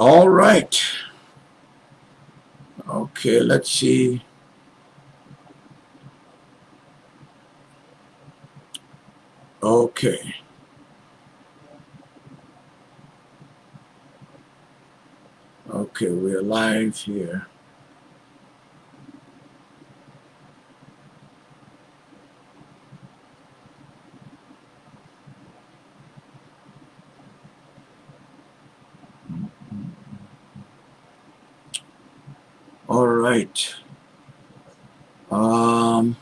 All right. Okay, let's see. Okay. Okay, we're live here. All right. Um,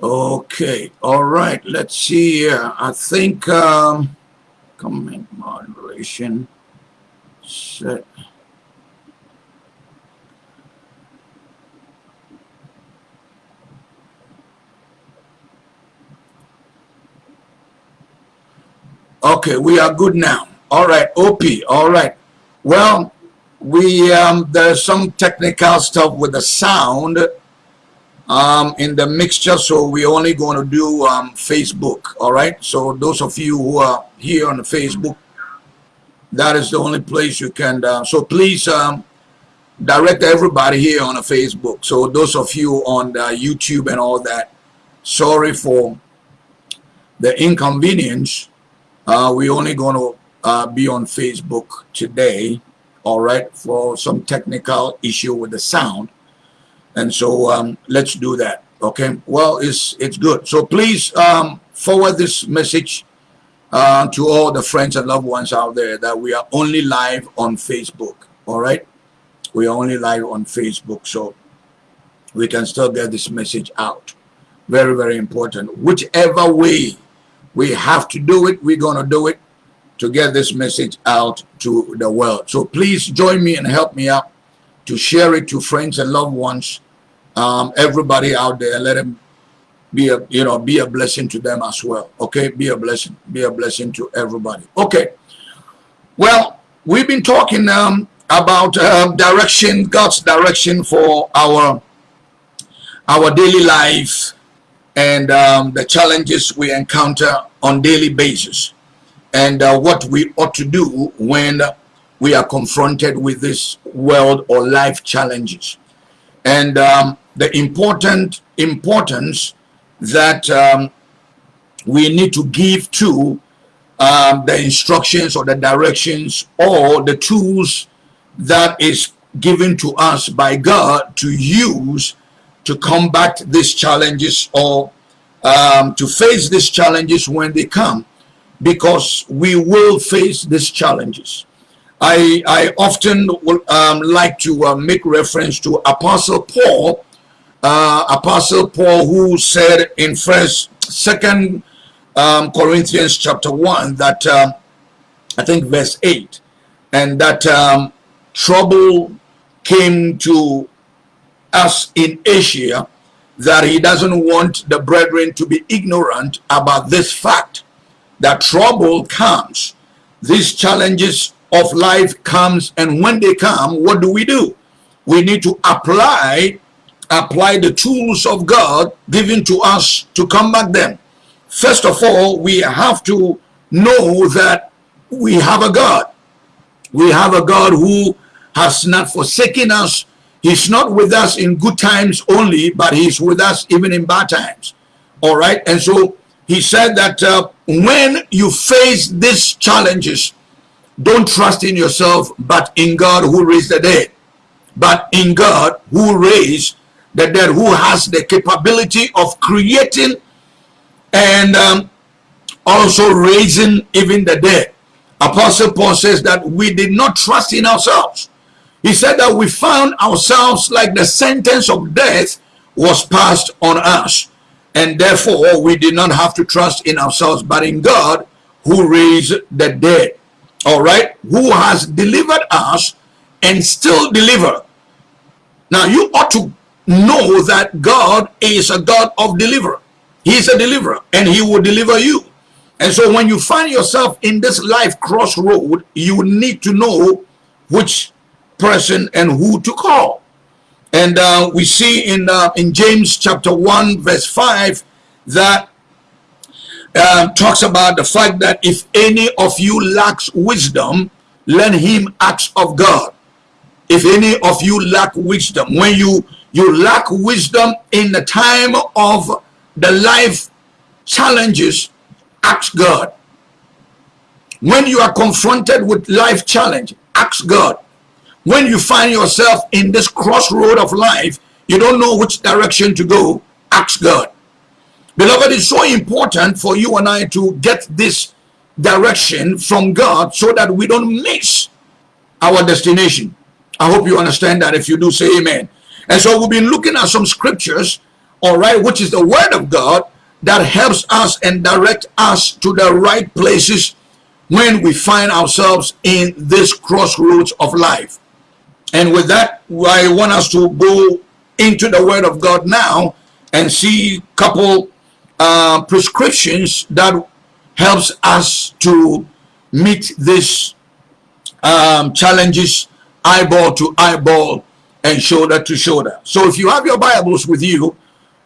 okay. All right. Let's see here. I think um, comment moderation set. Okay, we are good now. All right, OP. All right. Well, we um, there's some technical stuff with the sound um, in the mixture, so we're only going to do um, Facebook. All right. So those of you who are here on Facebook, that is the only place you can. Uh, so please um, direct everybody here on the Facebook. So those of you on YouTube and all that, sorry for the inconvenience. Uh, we're only going to uh, be on Facebook today, all right, for some technical issue with the sound. And so um, let's do that, okay? Well, it's, it's good. So please um, forward this message uh, to all the friends and loved ones out there that we are only live on Facebook, all right? We are only live on Facebook, so we can still get this message out. Very, very important. Whichever way we have to do it, we're going to do it to get this message out to the world. So please join me and help me out to share it to friends and loved ones, um, everybody out there. Let them be a you know be a blessing to them as well. Okay, be a blessing, be a blessing to everybody. Okay, well we've been talking um, about um, direction, God's direction for our our daily life and um, the challenges we encounter on daily basis and uh, what we ought to do when we are confronted with this world or life challenges. And um, the important importance that um, we need to give to um, the instructions or the directions or the tools that is given to us by God to use to combat these challenges or um, to face these challenges when they come because we will face these challenges. I, I often um, like to uh, make reference to Apostle Paul, uh, Apostle Paul who said in first, second um, Corinthians chapter one that uh, I think verse eight, and that um, trouble came to us in Asia that he doesn't want the brethren to be ignorant about this fact that trouble comes. These challenges of life comes and when they come what do we do? We need to apply apply the tools of God given to us to combat them. First of all we have to know that we have a God. We have a God who has not forsaken us. He's not with us in good times only but he's with us even in bad times. All right? And so he said that uh, when you face these challenges, don't trust in yourself, but in God who raised the dead. But in God who raised the dead, who has the capability of creating and um, also raising even the dead. Apostle Paul says that we did not trust in ourselves. He said that we found ourselves like the sentence of death was passed on us and therefore we did not have to trust in ourselves but in God who raised the dead. All right? Who has delivered us and still deliver. Now you ought to know that God is a God of deliverer. He is a deliverer and he will deliver you. And so when you find yourself in this life crossroad you need to know which person and who to call and uh, we see in, uh, in James chapter 1 verse 5 that uh, talks about the fact that if any of you lacks wisdom, let him ask of God. If any of you lack wisdom, when you you lack wisdom in the time of the life challenges, ask God. When you are confronted with life challenge, ask God. When you find yourself in this crossroad of life, you don't know which direction to go, ask God. Beloved, it's so important for you and I to get this direction from God so that we don't miss our destination. I hope you understand that. If you do, say amen. And so we've been looking at some scriptures, all right, which is the word of God that helps us and direct us to the right places when we find ourselves in this crossroads of life. And with that, I want us to go into the word of God now and see a couple uh, prescriptions that helps us to meet these um, challenges eyeball to eyeball and shoulder to shoulder. So if you have your Bibles with you,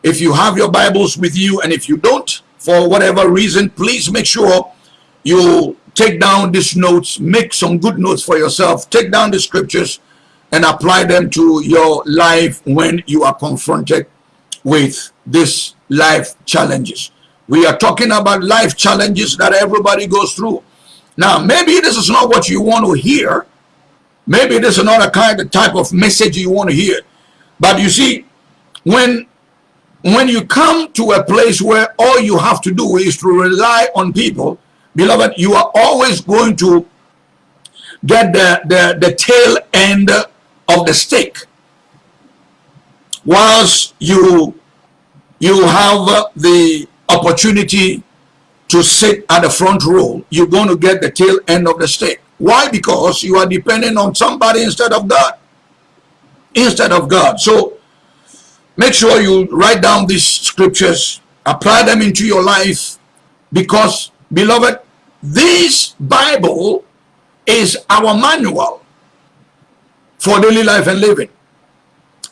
if you have your Bibles with you, and if you don't, for whatever reason, please make sure you take down these notes, make some good notes for yourself, take down the scriptures and apply them to your life when you are confronted with these life challenges. We are talking about life challenges that everybody goes through. Now, maybe this is not what you want to hear. Maybe this is not a kind of type of message you want to hear. But you see, when when you come to a place where all you have to do is to rely on people, beloved, you are always going to get the, the, the tail end of the stick. Whilst you, you have the opportunity to sit at the front row, you're going to get the tail end of the stick. Why? Because you are depending on somebody instead of God. Instead of God. So make sure you write down these scriptures, apply them into your life, because, beloved, this Bible is our manual for daily life and living.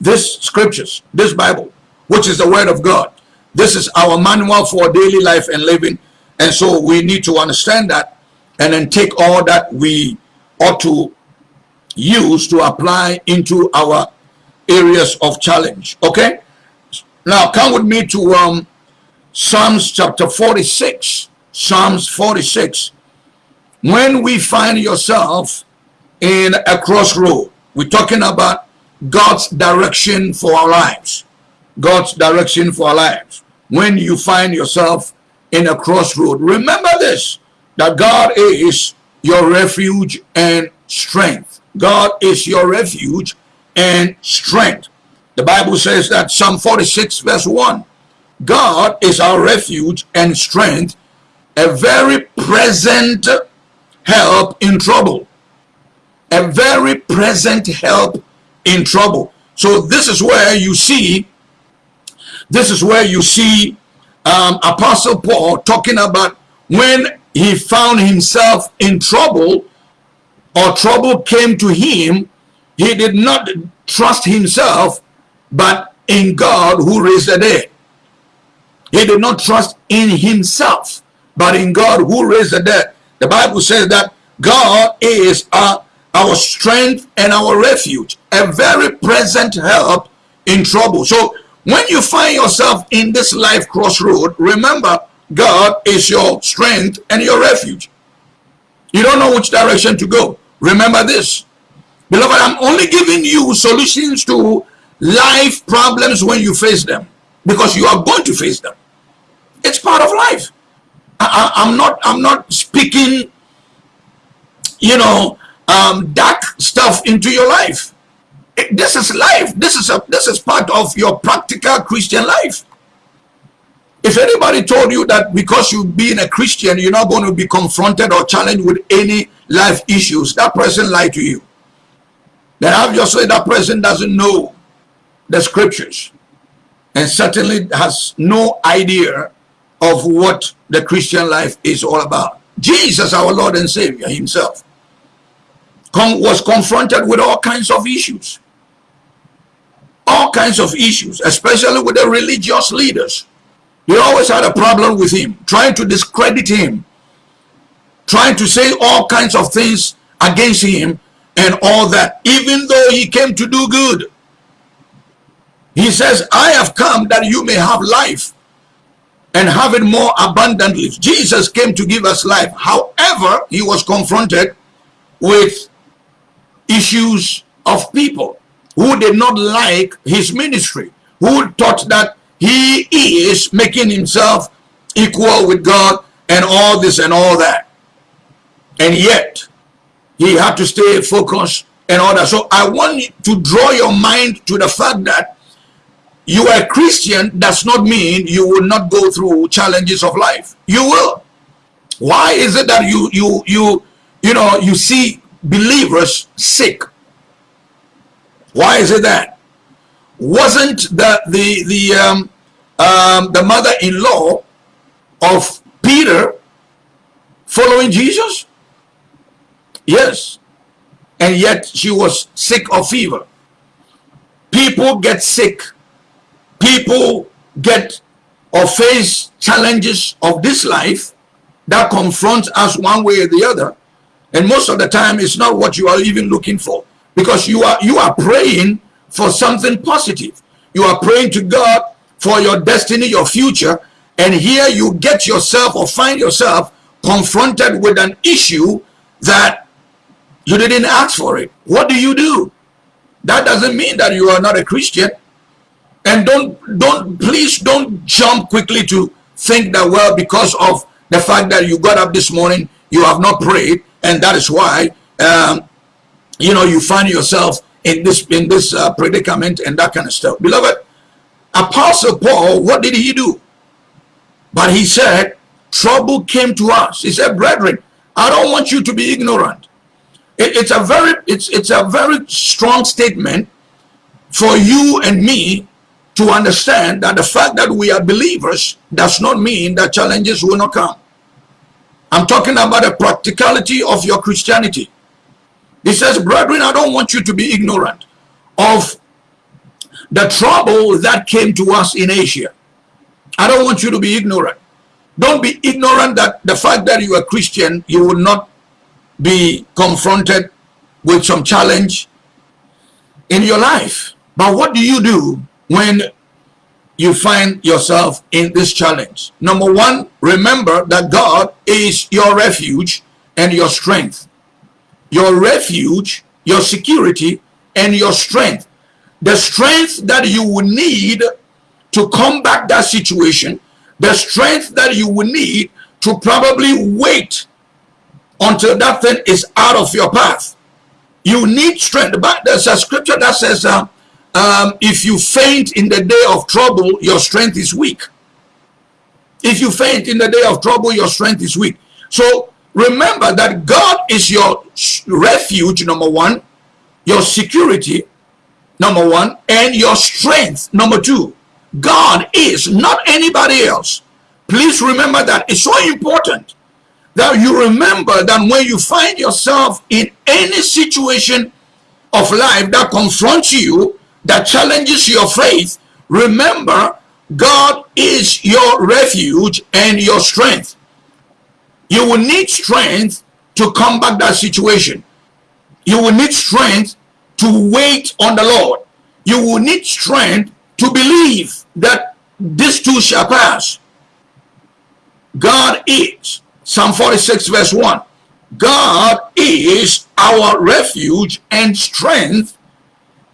This scriptures, this Bible, which is the word of God, this is our manual for daily life and living. And so we need to understand that and then take all that we ought to use to apply into our areas of challenge. Okay? Now come with me to um, Psalms chapter 46. Psalms 46. When we find yourself in a crossroad, we're talking about God's direction for our lives. God's direction for our lives. When you find yourself in a crossroad, remember this, that God is your refuge and strength. God is your refuge and strength. The Bible says that Psalm 46 verse 1, God is our refuge and strength, a very present help in trouble. A very present help in trouble. So this is where you see, this is where you see um, Apostle Paul talking about when he found himself in trouble or trouble came to him, he did not trust himself, but in God who raised the dead. He did not trust in himself, but in God who raised the dead. The Bible says that God is our, our strength and our refuge, a very present help in trouble. So when you find yourself in this life crossroad, remember God is your strength and your refuge. You don't know which direction to go. Remember this. Beloved, I'm only giving you solutions to life problems when you face them. Because you are going to face them. It's part of life. I, am not I'm not speaking, you know, um, dark stuff into your life. This is life. This is a this is part of your practical Christian life. If anybody told you that because you've been a Christian, you're not going to be confronted or challenged with any life issues, that person lied to you. Then obviously that person doesn't know the scriptures and certainly has no idea of what the Christian life is all about. Jesus, our Lord and Savior himself, was confronted with all kinds of issues. All kinds of issues, especially with the religious leaders He always had a problem with him, trying to discredit him, trying to say all kinds of things against him and all that, even though he came to do good. He says, I have come that you may have life and have it more abundantly. Jesus came to give us life. However, he was confronted with issues of people who did not like his ministry, who thought that he is making himself equal with God and all this and all that. And yet, he had to stay focused and all that. So I want to draw your mind to the fact that you are a Christian does not mean you will not go through challenges of life. You will. Why is it that you you you you know you see believers sick? Why is it that? Wasn't the the the um, um, the mother-in-law of Peter following Jesus? Yes. And yet she was sick of fever. People get sick people get or face challenges of this life that confronts us one way or the other and most of the time it's not what you are even looking for. Because you are you are praying for something positive. You are praying to god for your destiny your future. And here you get yourself or find yourself confronted with an issue that you didn't ask for it. What do you do? That doesn't mean that you are not a christian. And don't don't please don't jump quickly to think that well because of the fact that you got up this morning you have not prayed and that is why um, you know you find yourself in this in this uh, predicament and that kind of stuff. Beloved apostle paul what did he do? But he said trouble came to us. He said brethren i don't want you to be ignorant. It, it's a very it's it's a very strong statement for you and me to understand that the fact that we are believers does not mean that challenges will not come. I'm talking about the practicality of your Christianity. He says, brethren, I don't want you to be ignorant of the trouble that came to us in Asia. I don't want you to be ignorant. Don't be ignorant that the fact that you are Christian, you will not be confronted with some challenge in your life. But what do you do when you find yourself in this challenge. Number one, remember that God is your refuge and your strength. Your refuge, your security, and your strength. The strength that you will need to combat that situation, the strength that you will need to probably wait until that thing is out of your path. You need strength. But there's a scripture that says, uh, um, if you faint in the day of trouble, your strength is weak. If you faint in the day of trouble, your strength is weak. So remember that God is your refuge, number one, your security, number one, and your strength, number two. God is not anybody else. Please remember that. It's so important that you remember that when you find yourself in any situation of life that confronts you, that challenges your faith, remember God is your refuge and your strength. You will need strength to combat that situation. You will need strength to wait on the Lord. You will need strength to believe that this too shall pass. God is, Psalm 46 verse 1, God is our refuge and strength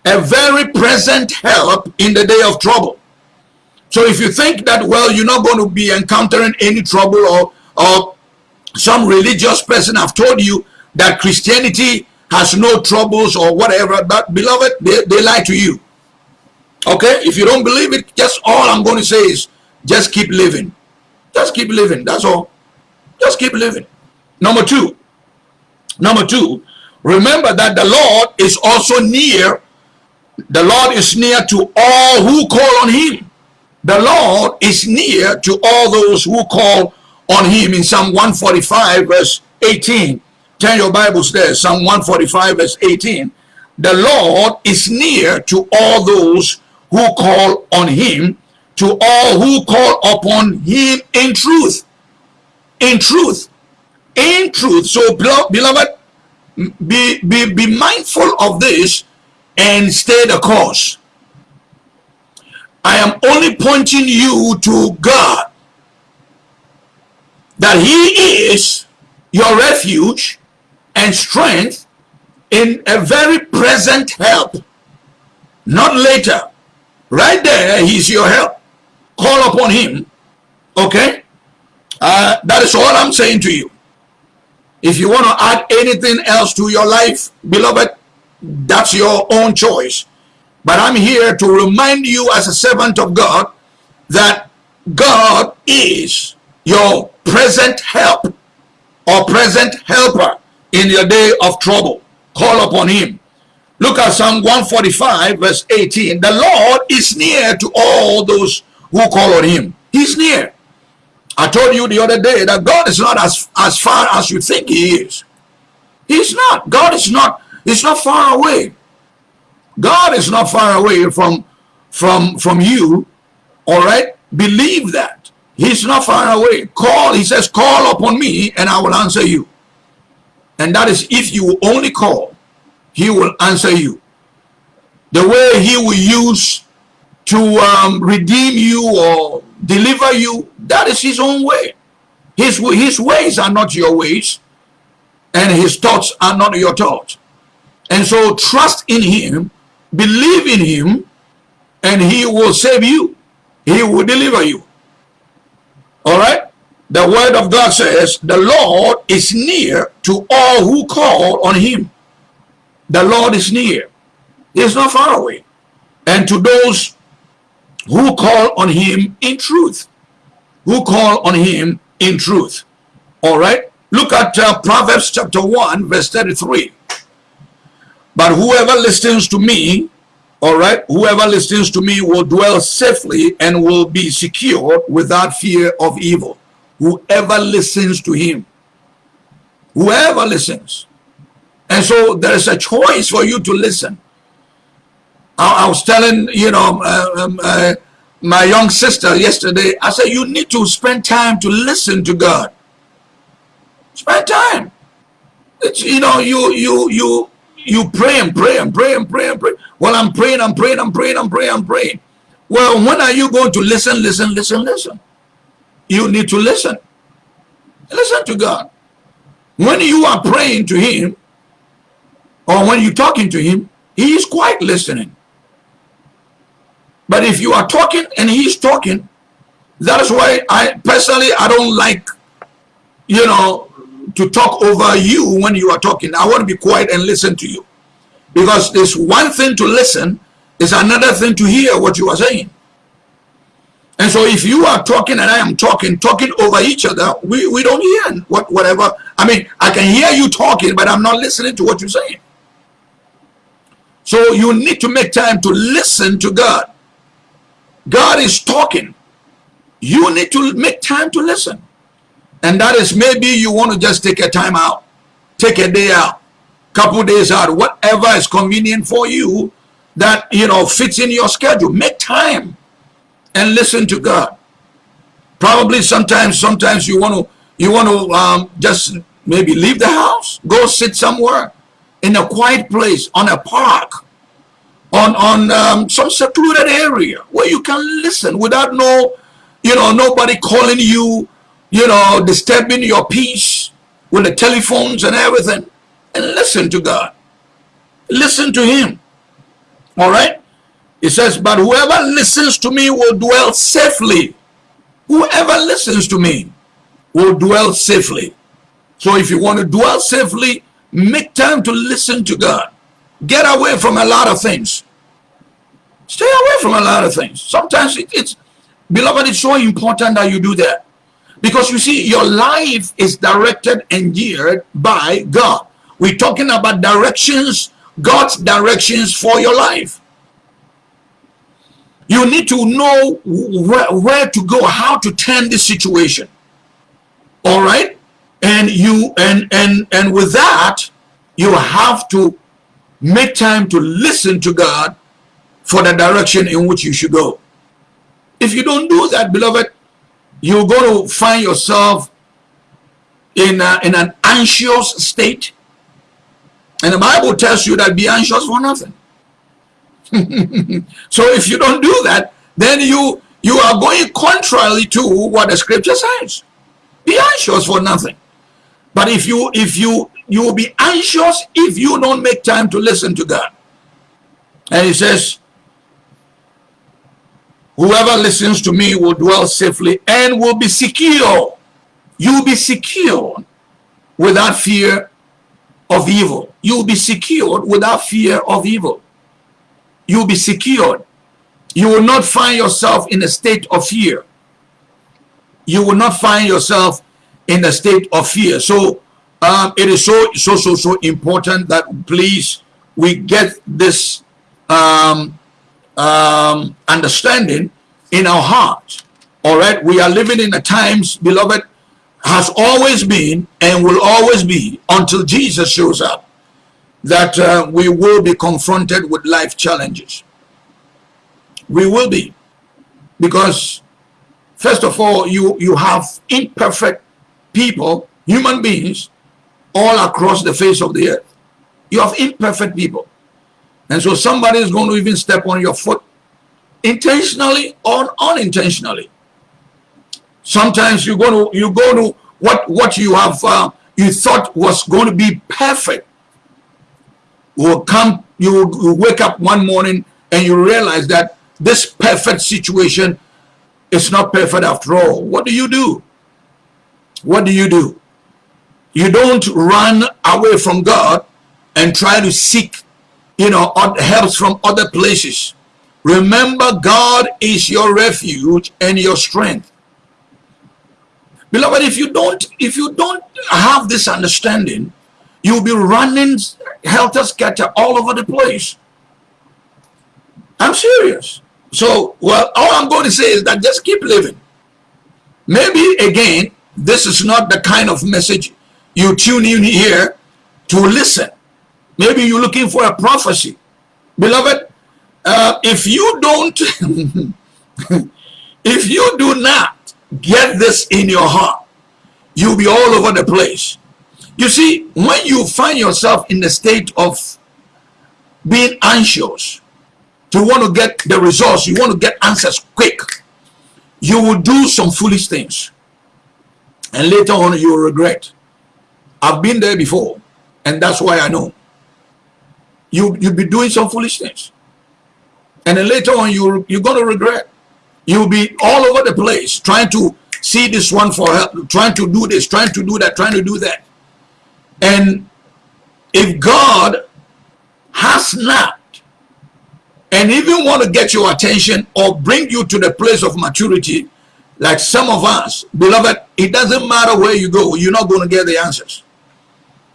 a very present help in the day of trouble. So if you think that, well, you're not going to be encountering any trouble or, or some religious person have told you that Christianity has no troubles or whatever, but beloved, they, they lie to you. Okay? If you don't believe it, just all I'm going to say is just keep living. Just keep living. That's all. Just keep living. Number two. Number two, remember that the Lord is also near the Lord is near to all who call on him. The Lord is near to all those who call on him in Psalm 145 verse 18. Turn your Bibles there. Psalm 145 verse 18. The Lord is near to all those who call on him, to all who call upon him in truth. In truth. In truth. So, beloved, be, be, be mindful of this and stay the course. I am only pointing you to God. That he is your refuge and strength in a very present help. Not later. Right there, he's your help. Call upon him. Okay? Uh, that is all I'm saying to you. If you want to add anything else to your life, beloved, that's your own choice. But I'm here to remind you as a servant of God that God is your present help or present helper in your day of trouble. Call upon him. Look at Psalm 145 verse 18. The Lord is near to all those who call on him. He's near. I told you the other day that God is not as, as far as you think he is. He's not. God is not, he's not far away. God is not far away from, from, from you. All right. Believe that. He's not far away. Call, he says, call upon me and I will answer you. And that is if you only call, he will answer you. The way he will use to um, redeem you or deliver you, that is his own way. His, his ways are not your ways, and his thoughts are not your thoughts. And so trust in him, believe in him, and he will save you. He will deliver you. All right? The word of God says, the Lord is near to all who call on him. The Lord is near. He is not far away. And to those who call on him in truth. Who call on him in truth. All right. Look at uh, Proverbs chapter 1 verse 33. But whoever listens to me, all right, whoever listens to me will dwell safely and will be secure without fear of evil. Whoever listens to him. Whoever listens. And so there is a choice for you to listen. I, I was telling, you know, uh, um, uh, my young sister yesterday, I said, you need to spend time to listen to God. Spend time. It's, you know, you, you, you, you pray and pray and pray and pray and pray. Well, I'm praying, I'm praying, I'm praying, I'm praying, I'm praying. Well, when are you going to listen, listen, listen, listen? You need to listen. Listen to God. When you are praying to him, or when you're talking to him, he is quite listening. But if you are talking and he's talking, that is why I personally I don't like, you know, to talk over you when you are talking. I want to be quiet and listen to you. Because it's one thing to listen, it's another thing to hear what you are saying. And so if you are talking and I am talking, talking over each other, we, we don't hear what whatever. I mean, I can hear you talking, but I'm not listening to what you're saying. So you need to make time to listen to God. God is talking. You need to make time to listen. And that is maybe you want to just take a time out, take a day out, couple days out, whatever is convenient for you that, you know, fits in your schedule. Make time and listen to God. Probably sometimes, sometimes you want to, you want to um, just maybe leave the house, go sit somewhere in a quiet place, on a park, on on um, some secluded area where you can listen without no you know nobody calling you you know disturbing your peace with the telephones and everything. And listen to god. Listen to him. All right? He says but whoever listens to me will dwell safely. Whoever listens to me will dwell safely. So if you want to dwell safely make time to listen to god. Get away from a lot of things. Stay away from a lot of things. Sometimes it, it's, beloved, it's so important that you do that. Because you see, your life is directed and geared by God. We're talking about directions, God's directions for your life. You need to know where, where to go, how to turn this situation. All right? And you and and and with that, you have to make time to listen to God for the direction in which you should go. If you don't do that, beloved, you're going to find yourself in, a, in an anxious state. And the Bible tells you that be anxious for nothing. so if you don't do that, then you you are going contrary to what the scripture says. Be anxious for nothing. But if you if you you will be anxious if you don't make time to listen to God. And he says, Whoever listens to me will dwell safely and will be secure. You will be secure without fear of evil. You will be secured without fear of evil. You will be secured. You will not find yourself in a state of fear. You will not find yourself in a state of fear. So um, it is so, so, so, so important that please we get this um, um, understanding in our hearts. All right, we are living in the times, beloved, has always been and will always be until Jesus shows up that uh, we will be confronted with life challenges. We will be because first of all, you, you have imperfect people, human beings, all across the face of the earth. You have imperfect people. And so somebody is going to even step on your foot intentionally or unintentionally. Sometimes you go to you go to what what you have uh, you thought was going to be perfect will come you will wake up one morning and you realize that this perfect situation is not perfect after all. What do you do? What do you do? You don't run away from God and try to seek you know, helps from other places. Remember, God is your refuge and your strength. Beloved, if you don't, if you don't have this understanding, you'll be running helter-skelter all over the place. I'm serious. So, well, all I'm going to say is that just keep living. Maybe, again, this is not the kind of message you tune in here to listen. Maybe you're looking for a prophecy. Beloved, uh, if you don't, if you do not get this in your heart, you'll be all over the place. You see, when you find yourself in the state of being anxious, to want to get the results, you want to get answers quick, you will do some foolish things. And later on, you will regret. I've been there before, and that's why I know you you'll be doing some foolishness and then later on you you're going to regret. You'll be all over the place trying to see this one for help trying to do this trying to do that trying to do that. And if god has not and even want to get your attention or bring you to the place of maturity like some of us beloved it doesn't matter where you go you're not going to get the answers.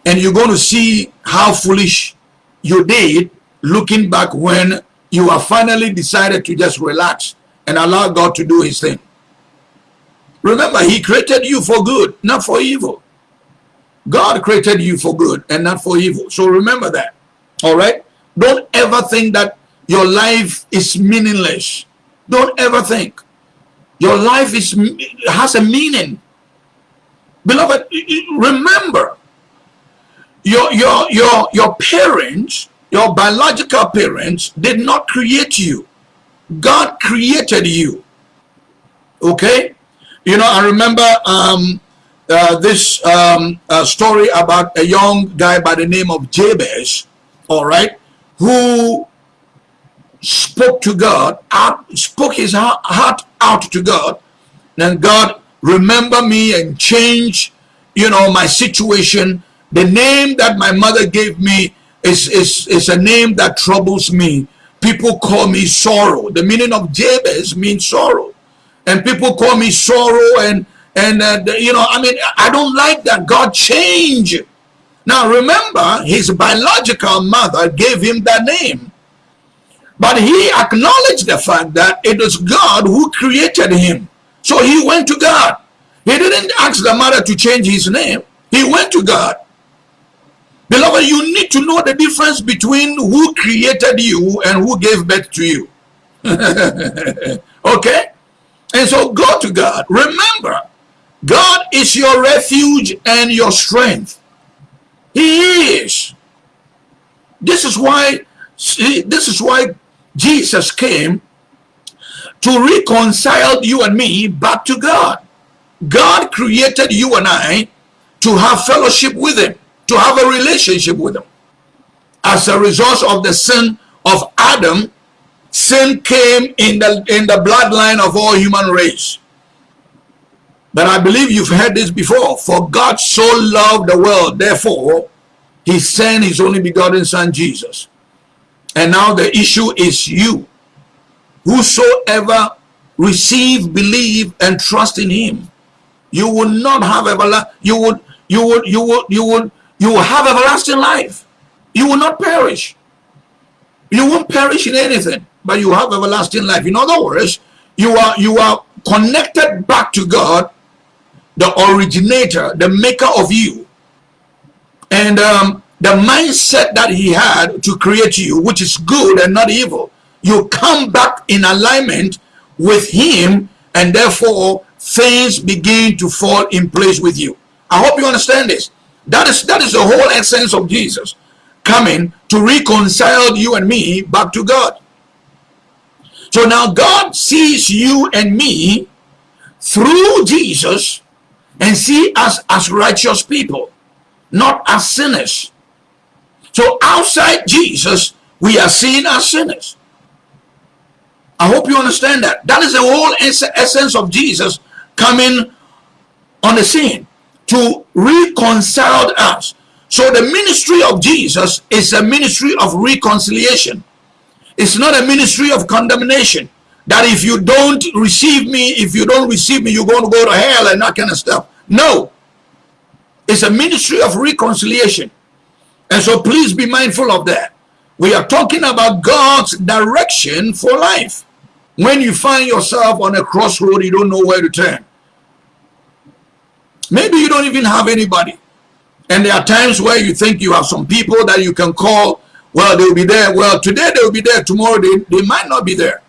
And you're going to see how foolish you did looking back when you have finally decided to just relax and allow God to do his thing. Remember, he created you for good, not for evil. God created you for good and not for evil. So remember that. All right? Don't ever think that your life is meaningless. Don't ever think. Your life is has a meaning. Beloved, remember, your your your your parents your biological parents did not create you. God created you. Okay? You know i remember um, uh, this um, uh, story about a young guy by the name of jabez all right who spoke to god out, spoke his heart out to god. And god remember me and change you know my situation the name that my mother gave me is, is, is a name that troubles me. People call me sorrow. The meaning of Jabez means sorrow. And people call me sorrow and, and uh, you know, I mean, I don't like that. God changed. Now remember, his biological mother gave him that name. But he acknowledged the fact that it was God who created him. So he went to God. He didn't ask the mother to change his name. He went to God. Beloved, you need to know the difference between who created you and who gave birth to you. okay? And so go to God. Remember, God is your refuge and your strength. He is. This is why this is why Jesus came to reconcile you and me back to God. God created you and I to have fellowship with him, to have a relationship with him. As a result of the sin of Adam, sin came in the in the bloodline of all human race. But I believe you've heard this before. For God so loved the world, therefore, he sent his only begotten son, Jesus. And now the issue is you. Whosoever receive, believe, and trust in him, you will not have everlasting, you would, you would, you would, you would, you will have everlasting life. You will not perish. You won't perish in anything, but you have everlasting life. In other words, you are you are connected back to God, the originator, the maker of you. And um, the mindset that he had to create you, which is good and not evil, you come back in alignment with him and therefore things begin to fall in place with you. I hope you understand this. That is that is the whole essence of Jesus coming to reconcile you and me back to God. So now God sees you and me through Jesus and see us as righteous people, not as sinners. So outside Jesus, we are seen as sinners. I hope you understand that. That is the whole essence of Jesus coming on the scene to reconcile us. So the ministry of Jesus is a ministry of reconciliation. It's not a ministry of condemnation. That if you don't receive me, if you don't receive me, you're going to go to hell and that kind of stuff. No. It's a ministry of reconciliation. And so please be mindful of that. We are talking about God's direction for life. When you find yourself on a crossroad, you don't know where to turn. Maybe you don't even have anybody. And there are times where you think you have some people that you can call. Well, they'll be there. Well, today they'll be there. Tomorrow they, they might not be there.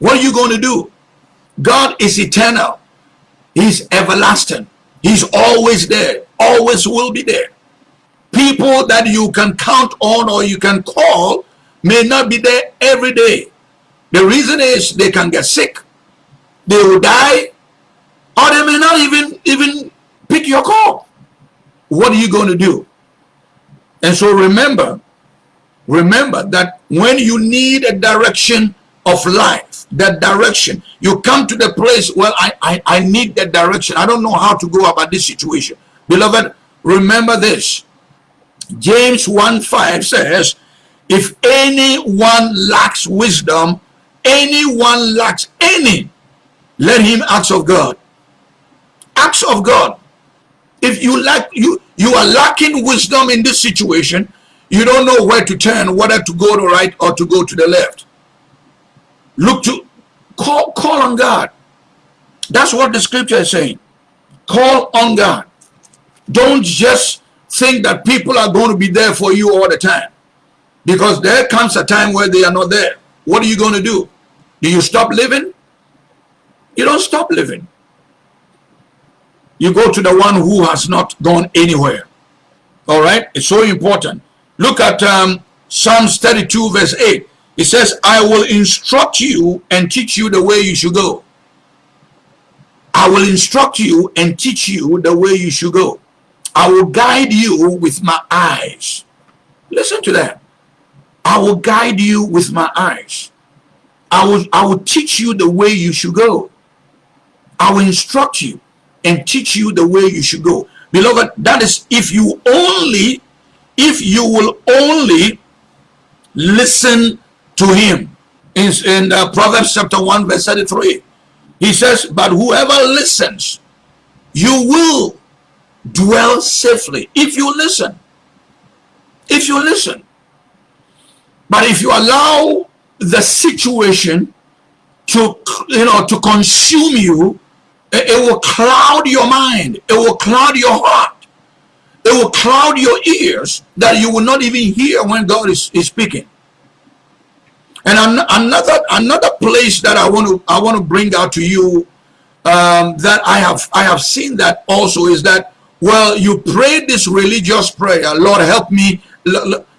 What are you going to do? God is eternal. He's everlasting. He's always there. Always will be there. People that you can count on or you can call may not be there every day. The reason is they can get sick. They will die. Or they may not even, even pick your call what are you going to do? And so remember, remember that when you need a direction of life, that direction, you come to the place, well, I, I, I need that direction. I don't know how to go about this situation. Beloved, remember this. James 1 5 says, if anyone lacks wisdom, anyone lacks any, let him ask of God. Ask of God. If you lack you you are lacking wisdom in this situation, you don't know where to turn, whether to go to the right or to go to the left. Look to call call on God. That's what the scripture is saying. Call on God. Don't just think that people are going to be there for you all the time. Because there comes a time where they are not there. What are you going to do? Do you stop living? You don't stop living you go to the one who has not gone anywhere. All right, it's so important. Look at um, Psalms 32, verse 8. It says, I will instruct you and teach you the way you should go. I will instruct you and teach you the way you should go. I will guide you with my eyes. Listen to that. I will guide you with my eyes. I will, I will teach you the way you should go. I will instruct you and teach you the way you should go. Beloved, that is if you only, if you will only listen to him. In, in uh, Proverbs chapter 1 verse 33, he says, but whoever listens, you will dwell safely. If you listen, if you listen. But if you allow the situation to, you know, to consume you, it will cloud your mind. It will cloud your heart. It will cloud your ears that you will not even hear when God is, is speaking. And an another another place that I want to I want to bring out to you um, that I have I have seen that also is that well you pray this religious prayer Lord help me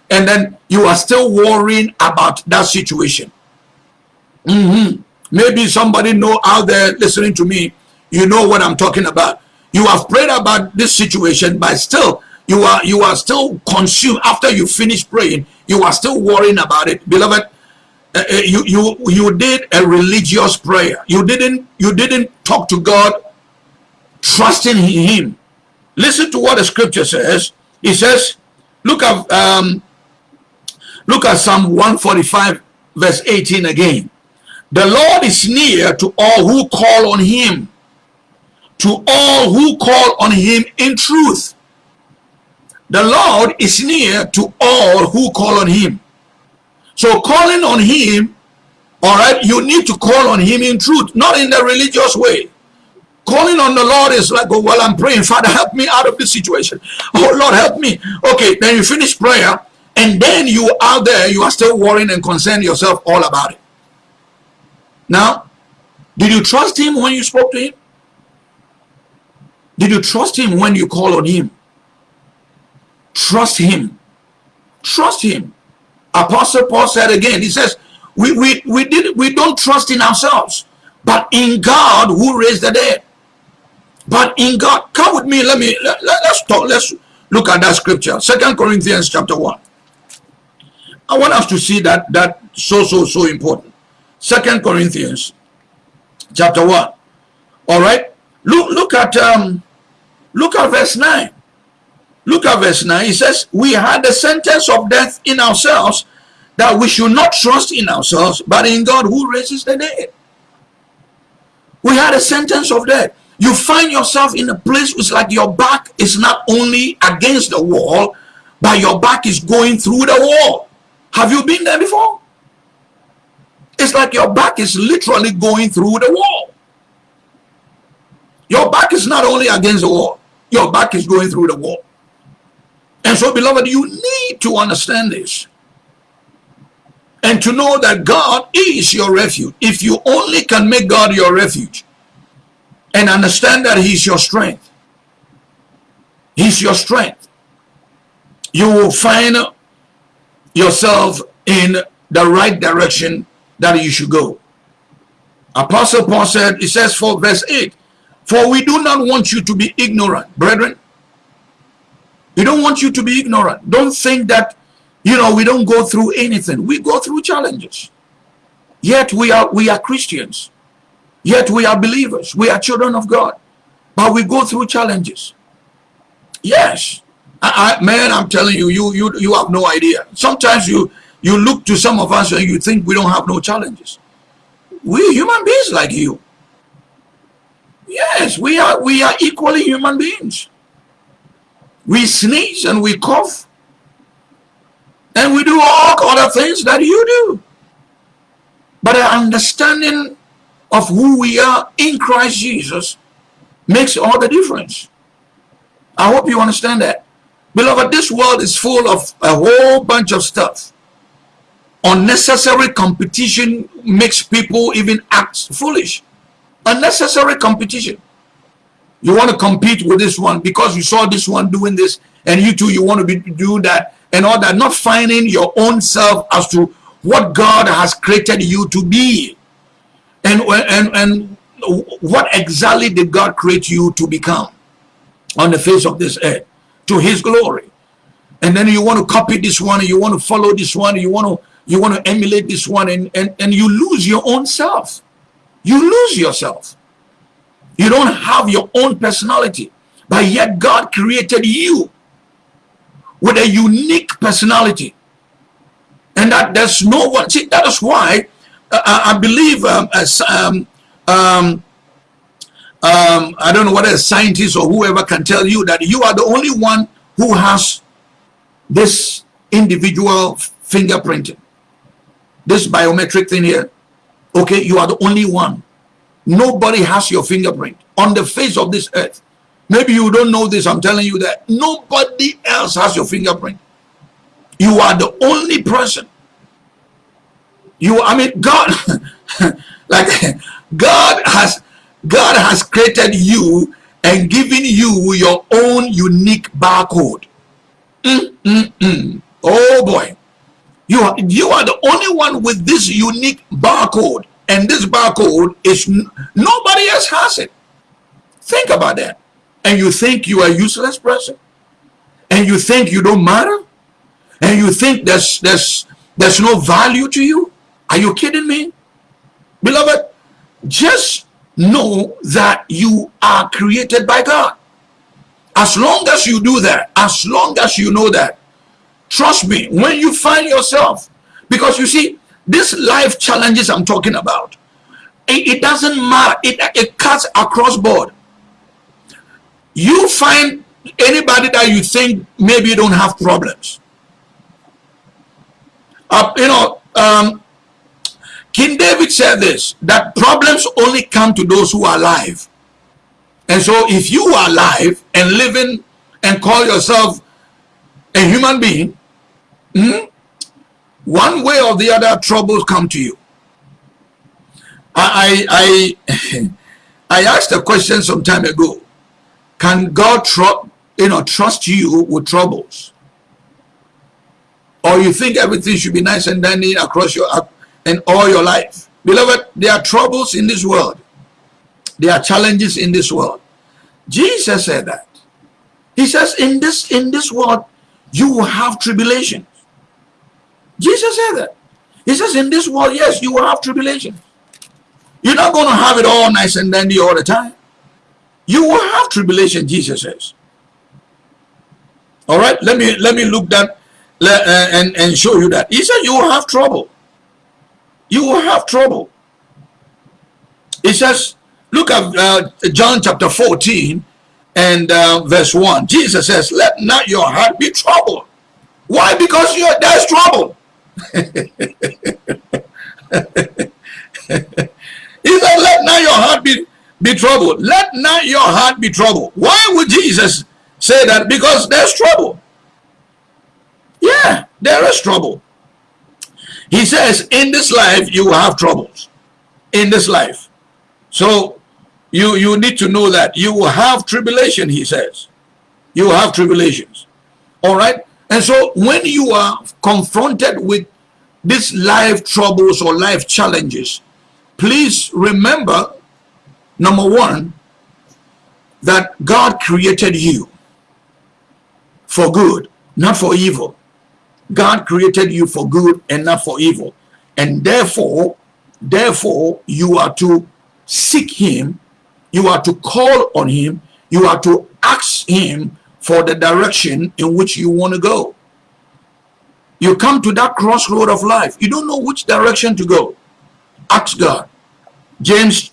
and then you are still worrying about that situation. Mm -hmm. Maybe somebody know out there listening to me, you know what I'm talking about. You have prayed about this situation, but still you are you are still consumed. After you finish praying. You are still worrying about it, beloved uh, uh, you you you did a religious prayer. You didn't you didn't talk to god trusting him. Listen to what the scripture says. He says look at um look at psalm 145 verse 18 again. The lord is near to all who call on him to all who call on him in truth the lord is near to all who call on him so calling on him, all right, you need to call on him in truth, not in the religious way. Calling on the Lord is like, oh, well, I'm praying, Father, help me out of this situation. Oh, Lord, help me. Okay, then you finish prayer, and then you out there, you are still worrying and concerned yourself all about it. Now, did you trust him when you spoke to him? Did you trust him when you call on him? Trust him. Trust him. Apostle Paul said again, he says, we, we, we, did, we don't trust in ourselves, but in God who raised the dead. But in God, come with me, let me, let, let, let's talk, let's look at that scripture. Second Corinthians chapter 1. I want us to see that, that so, so, so important. Second Corinthians chapter 1. All right. Look, look at, um, look at verse 9. Look at verse 9. He says, We had the sentence of death in ourselves, that we should not trust in ourselves, but in God who raises the dead. We had a sentence of death. You find yourself in a place where it's like your back is not only against the wall, but your back is going through the wall. Have you been there before? It's like your back is literally going through the wall. Your back is not only against the wall, your back is going through the wall. And so, beloved, you need to understand this. And to know that God is your refuge. If you only can make God your refuge and understand that He's your strength, He's your strength, you will find yourself in the right direction that you should go. Apostle Paul said, he says for verse 8, For we do not want you to be ignorant, brethren, we don't want you to be ignorant. Don't think that, you know, we don't go through anything. We go through challenges. Yet we are, we are Christians. Yet we are believers. We are children of God. But we go through challenges. Yes. I, I, man, I'm telling you, you, you, you have no idea. Sometimes you, you look to some of us and you think we don't have no challenges. We human beings like you. Yes, we are, we are equally human beings. We sneeze and we cough. And we do all other things that you do. But an understanding of who we are in Christ Jesus makes all the difference. I hope you understand that. Beloved, this world is full of a whole bunch of stuff. Unnecessary competition makes people even act foolish. Unnecessary competition. You want to compete with this one because you saw this one doing this and you too, you want to be do that and all that. Not finding your own self as to what God has created you to be. And, and, and what exactly did God create you to become on the face of this earth to his glory. And then you want to copy this one you want to follow this one you want to you want to emulate this one and, and, and you lose your own self. You lose yourself. You don't have your own personality, but yet God created you with a unique personality. And that there's no one, see, that is why uh, I believe um, as, um, um, um, I don't know whether a scientist or whoever can tell you that you are the only one who has this individual fingerprinting, this biometric thing here. Okay, you are the only one. Nobody has your fingerprint on the face of this earth. Maybe you don't know this. I'm telling you that nobody else has your fingerprint. You are the only person. You, I mean, God, like God has, God has created you and given you your own unique barcode. Mm, mm, mm. Oh boy. You are, you are the only one with this unique barcode. And this barcode is nobody else has it. Think about that. And you think you are a useless person? And you think you don't matter? And you think there's there's there's no value to you? Are you kidding me? Beloved, just know that you are created by God. As long as you do that, as long as you know that, trust me, when you find yourself, because you see, these life challenges I'm talking about, it, it doesn't matter. It, it cuts across board. You find anybody that you think maybe you don't have problems. Uh, you know, um, King David said this, that problems only come to those who are alive. And so if you are alive and living and call yourself a human being, hmm, one way or the other troubles come to you. I, I, I asked a question some time ago. Can God you know, trust you with troubles? Or you think everything should be nice and dandy across your and all your life. Beloved, there are troubles in this world. There are challenges in this world. Jesus said that. He says, in this, in this world, you will have tribulations. Jesus said that. He says, in this world, yes, you will have tribulation. You're not going to have it all nice and dandy all the time. You will have tribulation, Jesus says. All right, let me let me look that uh, and and show you that. He said you will have trouble you will have trouble. He says, look at uh, John chapter 14 and uh, verse 1. Jesus says, let not your heart be troubled. Why? Because you're, there's trouble. he said, let not your heart be, be troubled. Let not your heart be troubled. Why would Jesus say that? Because there's trouble. Yeah, there is trouble. He says, in this life, you will have troubles. In this life. So, you, you need to know that you will have tribulation, he says. You will have tribulations. All right? And so, when you are confronted with these life troubles or life challenges, please remember, number one, that God created you for good, not for evil. God created you for good and not for evil. And therefore, therefore, you are to seek him, you are to call on him, you are to ask him for the direction in which you want to go. You come to that crossroad of life. You don't know which direction to go. Ask God. James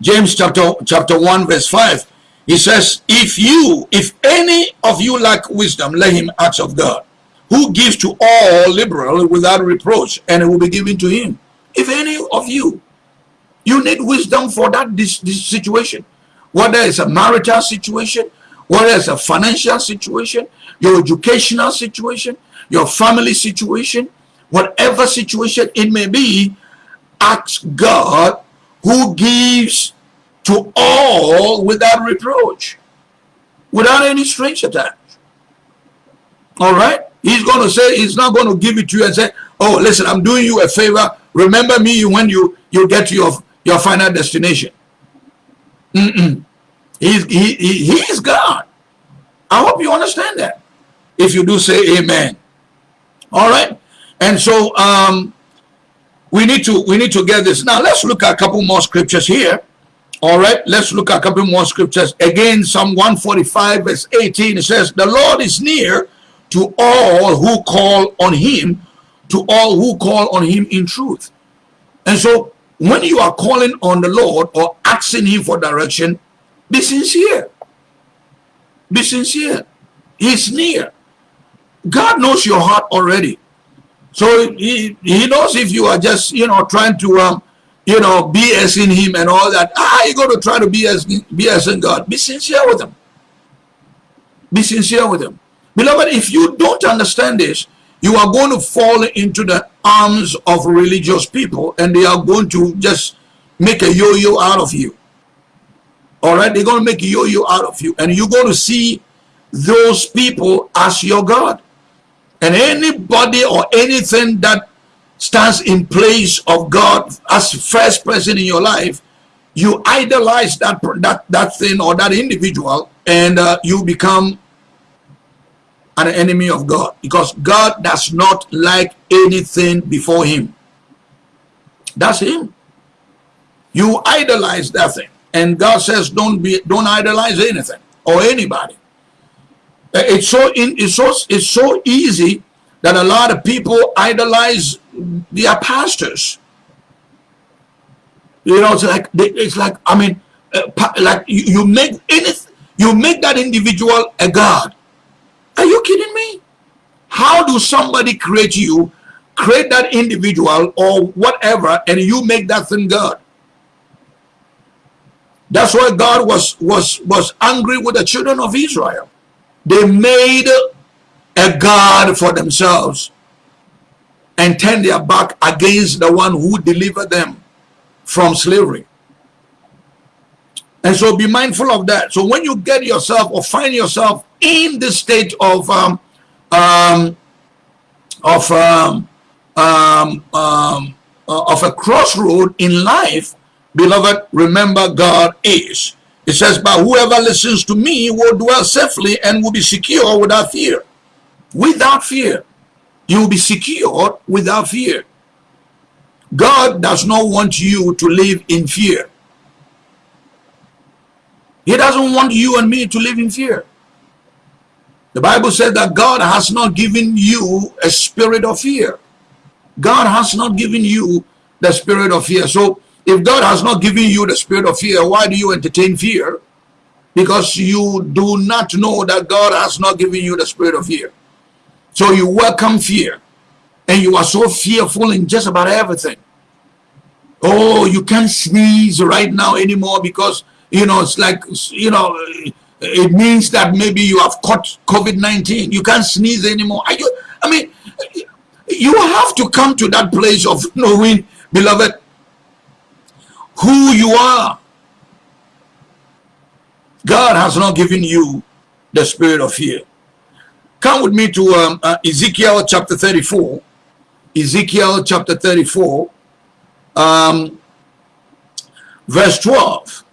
James chapter chapter 1 verse 5 he says if you if any of you lack wisdom let him ask of God who gives to all liberally without reproach, and it will be given to him. If any of you, you need wisdom for that this, this situation, whether it's a marital situation, whether it's a financial situation, your educational situation, your family situation, whatever situation it may be, ask God who gives to all without reproach, without any strings attached. All right? He's going to say, he's not going to give it to you and say, oh, listen, I'm doing you a favor. Remember me when you, you get to your, your final destination. Mm -mm. He's, he, he, is God. I hope you understand that. If you do say amen. All right. And so um, we need to we need to get this. Now let's look at a couple more scriptures here. All right, let's look at a couple more scriptures. Again, Psalm 145 verse 18, it says, The Lord is near to all who call on him, to all who call on him in truth. And so when you are calling on the Lord or asking him for direction, be sincere. Be sincere. He's near. God knows your heart already. So he, he knows if you are just, you know, trying to, um, you know, BS in him and all that. Ah, you got to try to be BS, BS in God. Be sincere with him. Be sincere with him. Beloved, if you don't understand this, you are going to fall into the arms of religious people and they are going to just make a yo-yo out of you. All right, they're going to make yo-yo out of you and you're going to see those people as your God. And anybody or anything that stands in place of God as first person in your life, you idolize that that that thing or that individual, and uh, you become an enemy of God because God does not like anything before Him. That's Him. You idolize that thing, and God says, "Don't be, don't idolize anything or anybody." Uh, it's so in, it's so it's so easy that a lot of people idolize their pastors. You know, it's like it's like I mean, uh, like you, make anything, you make that individual a god. Are you kidding me? How do somebody create you, create that individual or whatever, and you make that thing God? That's why God was was was angry with the children of Israel. They made a God for themselves and turned their back against the one who delivered them from slavery. And so be mindful of that. So when you get yourself or find yourself in the state of um, um, of um, um, um, uh, of a crossroad in life, beloved, remember God is. It says, but whoever listens to me will dwell safely and will be secure without fear. Without fear. You will be secure without fear. God does not want you to live in fear. He doesn't want you and me to live in fear. The Bible said that God has not given you a spirit of fear. God has not given you the spirit of fear. So if God has not given you the spirit of fear, why do you entertain fear? Because you do not know that God has not given you the spirit of fear. So you welcome fear. And you are so fearful in just about everything. Oh, you can't sneeze right now anymore because, you know, it's like, you know, it means that maybe you have caught COVID-19. You can't sneeze anymore. Are you, I mean, you have to come to that place of knowing, beloved, who you are. God has not given you the spirit of fear. Come with me to um, uh, Ezekiel chapter 34. Ezekiel chapter 34, um, verse 12.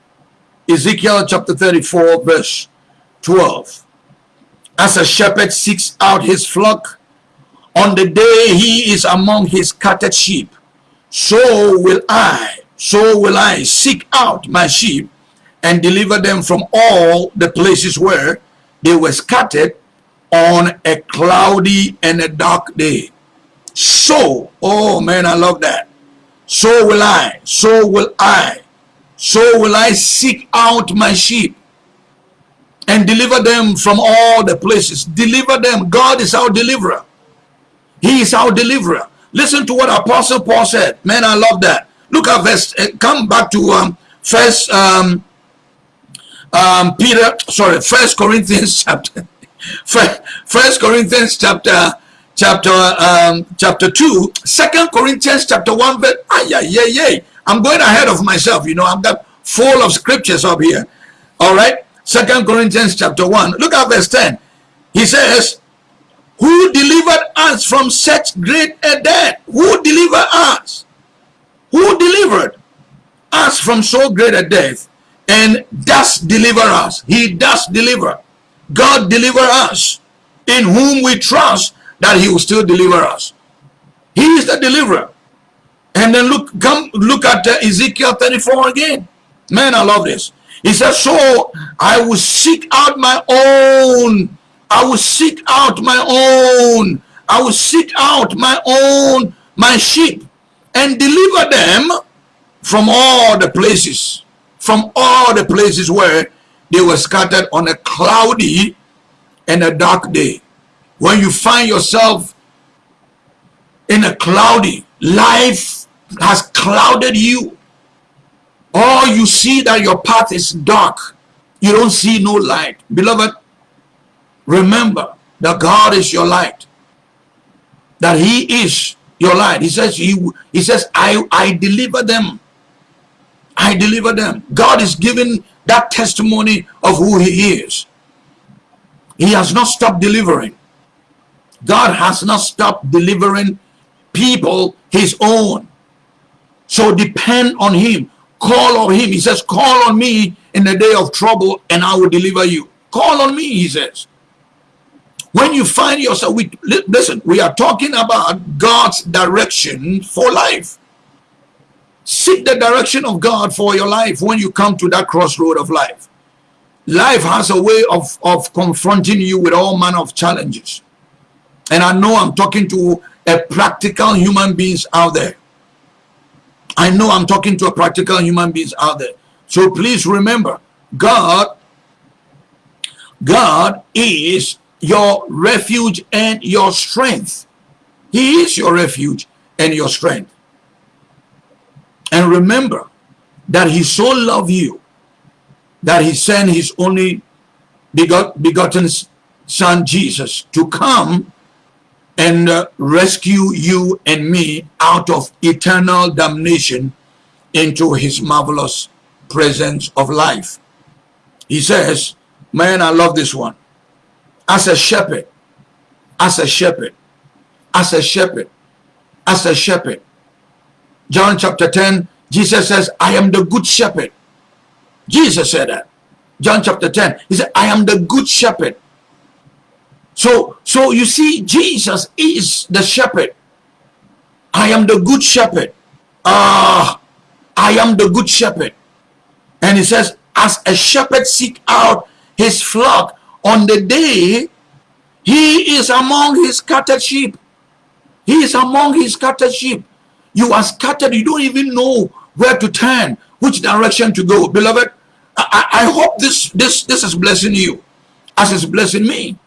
Ezekiel chapter 34 verse 12. As a shepherd seeks out his flock on the day he is among his scattered sheep, so will I, so will I seek out my sheep and deliver them from all the places where they were scattered on a cloudy and a dark day. So, oh man, I love that. So will I, so will I so will I seek out my sheep and deliver them from all the places. Deliver them. God is our deliverer. He is our deliverer. Listen to what Apostle Paul said. Man, I love that. Look at verse. Uh, come back to um, First um, um, Peter. Sorry, First Corinthians chapter. First Corinthians chapter chapter um, chapter two. Second Corinthians chapter one. Verse. Ah, yeah, yeah, yeah. I'm going ahead of myself. You know, I'm got full of scriptures up here. All right. Second Corinthians chapter 1. Look at verse 10. He says, Who delivered us from such great a death? Who delivered us? Who delivered us from so great a death and does deliver us? He does deliver. God deliver us in whom we trust that he will still deliver us. He is the deliverer. And then look, come look at uh, Ezekiel 34 again. Man, I love this. He says, so I will seek out my own. I will seek out my own. I will seek out my own, my sheep and deliver them from all the places, from all the places where they were scattered on a cloudy and a dark day. When you find yourself in a cloudy life has clouded you or you see that your path is dark you don't see no light beloved remember that God is your light that he is your light. He says, he, he says, I, I deliver them. I deliver them. God is giving that testimony of who he is. He has not stopped delivering. God has not stopped delivering people his own. So depend on him. Call on him. He says, call on me in the day of trouble and I will deliver you. Call on me, he says. When you find yourself, we, listen, we are talking about God's direction for life. Seek the direction of God for your life when you come to that crossroad of life. Life has a way of, of confronting you with all manner of challenges. And I know I'm talking to a practical human beings out there. I know I'm talking to a practical human beings out there. So please remember, God, God is your refuge and your strength. He is your refuge and your strength. And remember that he so loved you that he sent his only begot, begotten son Jesus to come and uh, rescue you and me out of eternal damnation into his marvelous presence of life. He says, man, I love this one as a shepherd, as a shepherd, as a shepherd, as a shepherd. John chapter 10, Jesus says, I am the good shepherd. Jesus said that. John chapter 10, he said, I am the good shepherd. So, so you see, Jesus is the shepherd. I am the good shepherd. Ah, uh, I am the good shepherd. And he says, as a shepherd seek out his flock on the day he is among his scattered sheep. He is among his scattered sheep. You are scattered. You don't even know where to turn, which direction to go. Beloved, I, I hope this, this, this is blessing you as it's blessing me.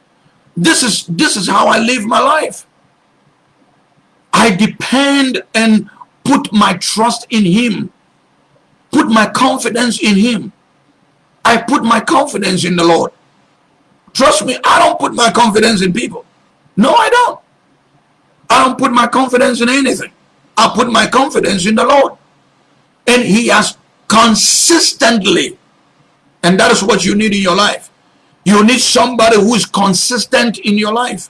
This is, this is how I live my life. I depend and put my trust in him. Put my confidence in him. I put my confidence in the Lord. Trust me, I don't put my confidence in people. No, I don't. I don't put my confidence in anything. I put my confidence in the Lord. And he has consistently, and that is what you need in your life. You need somebody who is consistent in your life.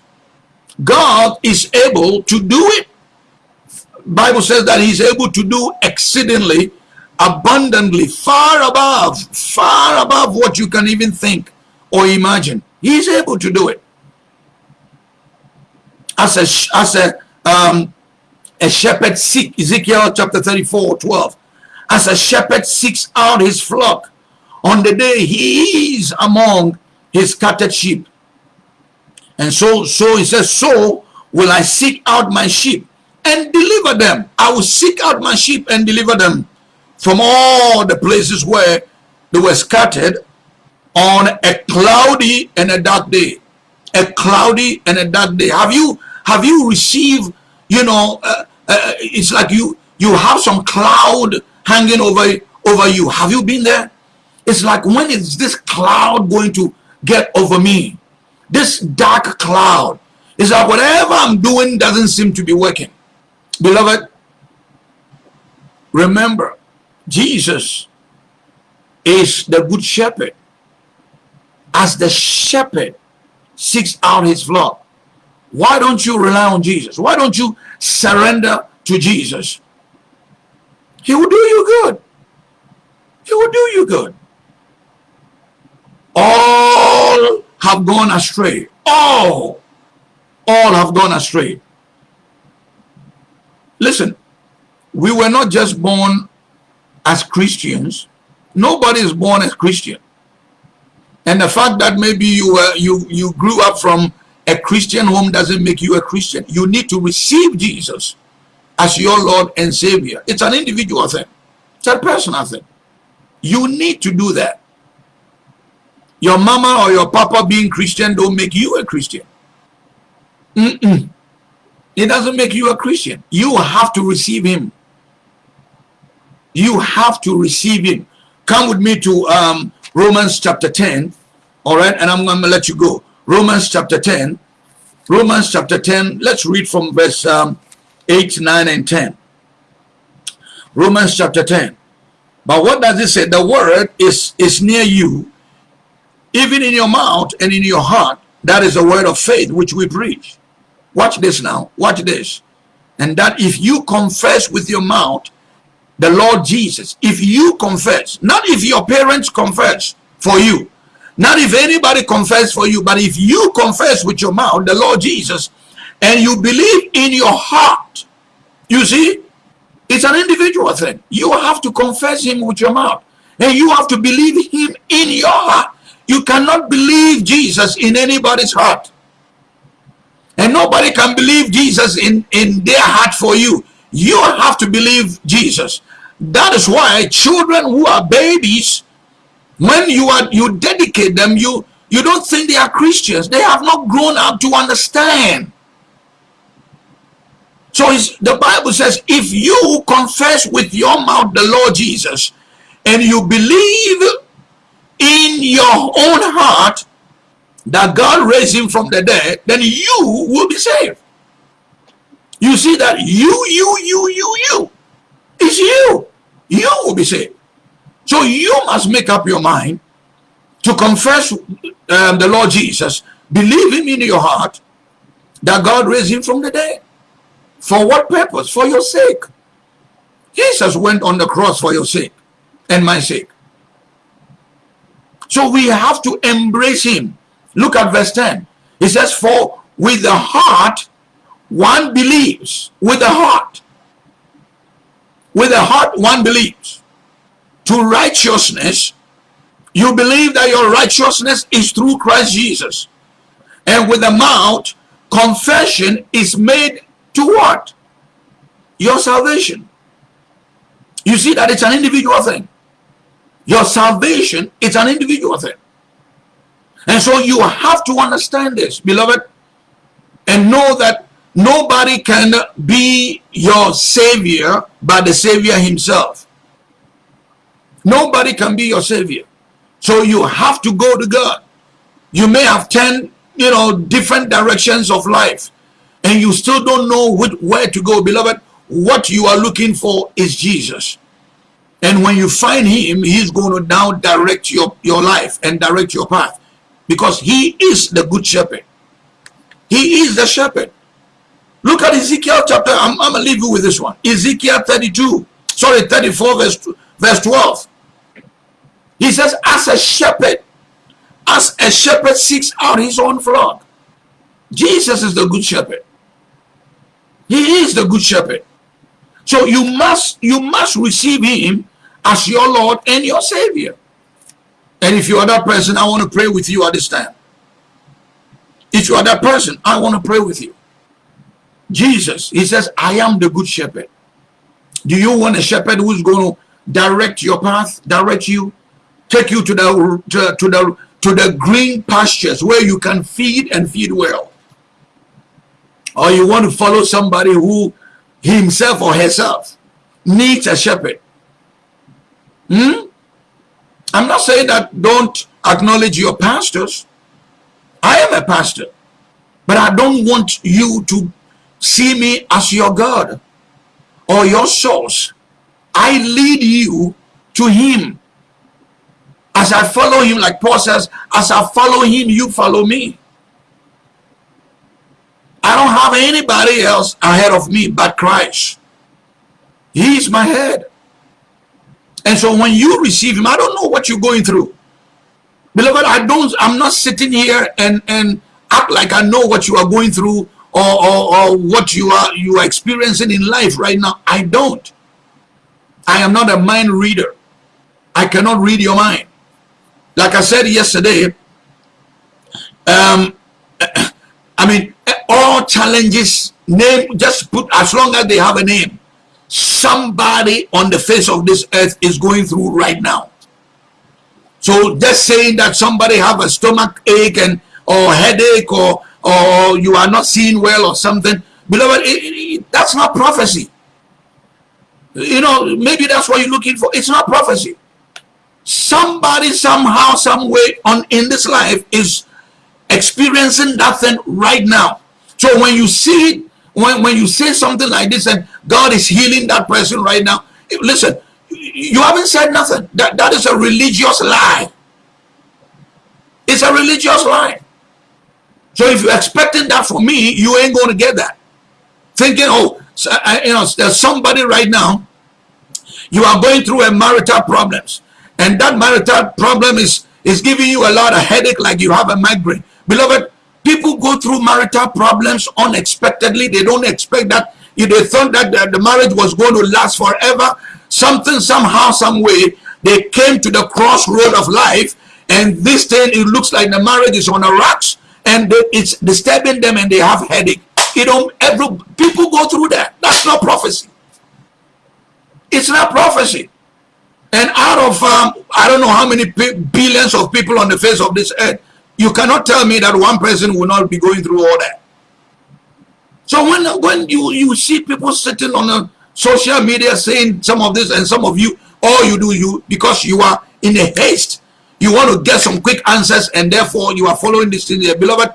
God is able to do it. Bible says that he's able to do exceedingly abundantly far above far above what you can even think or imagine He's able to do it. As a, as a, um, a shepherd seek, Ezekiel chapter 34, 12. As a shepherd seeks out his flock on the day he is among his scattered sheep. And so, so he says, so will I seek out my sheep and deliver them. I will seek out my sheep and deliver them from all the places where they were scattered on a cloudy and a dark day. A cloudy and a dark day. Have you have you received you know uh, uh, it's like you you have some cloud hanging over over you. Have you been there? It's like when is this cloud going to get over me? This dark cloud is like whatever i'm doing doesn't seem to be working. Beloved remember jesus is the good shepherd as the shepherd seeks out his flock. Why don't you rely on Jesus? Why don't you surrender to Jesus? He will do you good. He will do you good. All have gone astray. All. All have gone astray. Listen, we were not just born as Christians. Nobody is born as Christian. And the fact that maybe you uh, you you grew up from a Christian home doesn't make you a Christian. You need to receive Jesus as your Lord and Savior. It's an individual thing. It's a personal thing. You need to do that. Your mama or your papa being Christian don't make you a Christian. Mm -mm. It doesn't make you a Christian. You have to receive him. You have to receive him. Come with me to um, Romans chapter 10. All right, and I'm going to let you go. Romans chapter 10. Romans chapter 10. Let's read from verse um, 8, 9, and 10. Romans chapter 10. But what does it say? The word is, is near you, even in your mouth and in your heart. That is the word of faith which we preach. Watch this now. Watch this. And that if you confess with your mouth the Lord Jesus, if you confess, not if your parents confess for you, not if anybody confess for you, but if you confess with your mouth the Lord Jesus and you believe in your heart, you see, it's an individual thing. You have to confess him with your mouth and you have to believe him in your heart. You cannot believe Jesus in anybody's heart. And nobody can believe Jesus in, in their heart for you. You have to believe Jesus. That is why children who are babies, when you are you dedicate them, you you don't think they are Christians. They have not grown up to understand. So the Bible says, if you confess with your mouth the Lord Jesus and you believe in your own heart that God raised him from the dead, then you will be saved. You see that you, you, you, you, you. It's you. You will be saved. So you must make up your mind to confess um, the Lord Jesus, believe him in your heart that God raised him from the dead. For what purpose? For your sake. Jesus went on the cross for your sake and my sake. So we have to embrace him. Look at verse 10. It says, For with the heart one believes. With the heart. With the heart one believes. To righteousness, you believe that your righteousness is through Christ Jesus. And with the mouth, confession is made to what? Your salvation. You see that it's an individual thing. Your salvation is an individual thing. And so you have to understand this, beloved, and know that nobody can be your savior but the savior himself. Nobody can be your savior. So you have to go to God. You may have 10, you know, different directions of life and you still don't know which, where to go. Beloved, what you are looking for is Jesus. And when you find him, he's going to now direct your, your life and direct your path. Because he is the good shepherd. He is the shepherd. Look at Ezekiel chapter, I'm, I'm going to leave you with this one. Ezekiel 32, sorry, 34 verse, verse 12. He says, as a shepherd, as a shepherd seeks out his own flock. Jesus is the good shepherd. He is the good shepherd. So you must you must receive him as your Lord and your Savior. And if you are that person, I want to pray with you at this time. If you are that person, I want to pray with you. Jesus, he says, I am the good shepherd. Do you want a shepherd who's going to direct your path, direct you, take you to the to, to the to the green pastures where you can feed and feed well? Or you want to follow somebody who himself or herself needs a shepherd? Hmm? I'm not saying that don't acknowledge your pastors. I am a pastor. But I don't want you to see me as your God or your source. I lead you to him. As I follow him, like Paul says, as I follow him, you follow me. I don't have anybody else ahead of me but Christ. He is my head. And so when you receive him, I don't know what you're going through. Beloved, I don't, I'm not sitting here and, and act like I know what you are going through or, or, or what you are, you are experiencing in life right now. I don't. I am not a mind reader. I cannot read your mind. Like I said yesterday, um, I mean, all challenges, name, just put, as long as they have a name, somebody on the face of this earth is going through right now. So just saying that somebody have a stomach ache and or headache or or you are not seeing well or something, beloved, it, it, that's not prophecy. You know, maybe that's what you're looking for. It's not prophecy. Somebody somehow, some way on in this life is experiencing that thing right now. So when you see it, when, when you say something like this and God is healing that person right now, listen, you haven't said nothing. That, that is a religious lie. It's a religious lie. So if you're expecting that from me, you ain't going to get that. Thinking, oh, so, I, you know, there's somebody right now, you are going through a marital problems. And that marital problem is, is giving you a lot of headache like you have a migraine. Beloved, people go through marital problems unexpectedly. They don't expect that. If they thought that the, the marriage was going to last forever, something, somehow, some way, they came to the crossroad of life and this thing, it looks like the marriage is on the rocks and it's disturbing them and they have headache. You know, every people go through that. That's not prophecy. It's not prophecy. And out of um, I don't know how many billions of people on the face of this earth, you cannot tell me that one person will not be going through all that. So when when you you see people sitting on a social media saying some of this and some of you, all you do you because you are in a haste you want to get some quick answers and therefore you are following this thing there beloved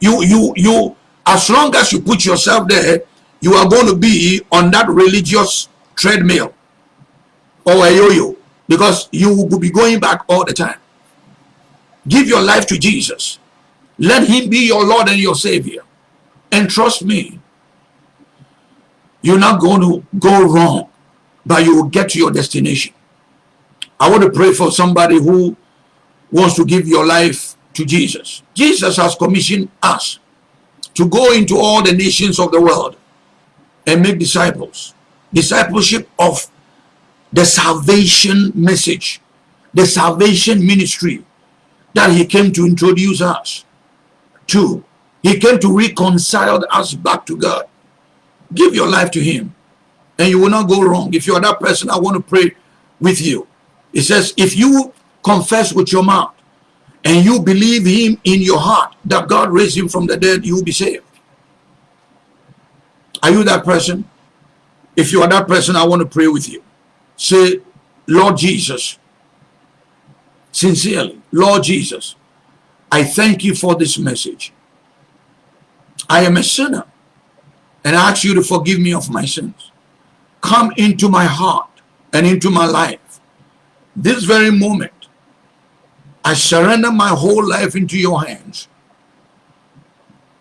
you you you as long as you put yourself there you are going to be on that religious treadmill or a yo-yo because you will be going back all the time. Give your life to jesus. Let him be your lord and your savior. And trust me you're not going to go wrong but you will get to your destination. I want to pray for somebody who wants to give your life to Jesus. Jesus has commissioned us to go into all the nations of the world and make disciples. Discipleship of the salvation message, the salvation ministry that he came to introduce us to. He came to reconcile us back to God. Give your life to him and you will not go wrong. If you are that person, I want to pray with you. It says, if you confess with your mouth and you believe him in your heart that God raised him from the dead, you will be saved. Are you that person? If you are that person, I want to pray with you. Say, Lord Jesus, sincerely, Lord Jesus, I thank you for this message. I am a sinner and I ask you to forgive me of my sins. Come into my heart and into my life. This very moment, I surrender my whole life into your hands.